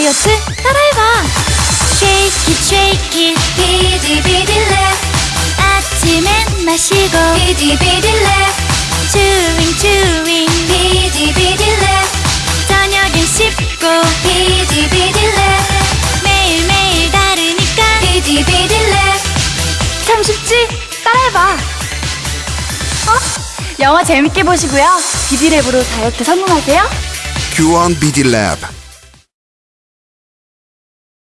다이어트? 따라해봐. Shake it shake it 비디비디랩 아침엔 마시고 비디비디랩 chewing chewing 비디비디랩 저녁엔 씹고 비디비디랩 매일매일 다르니까 비디비디랩 참 쉽지? 따라해봐. 어? 영화 재밌게 보시고요. 비디랩으로 다이어트 성공하세요. Q1 비디랩.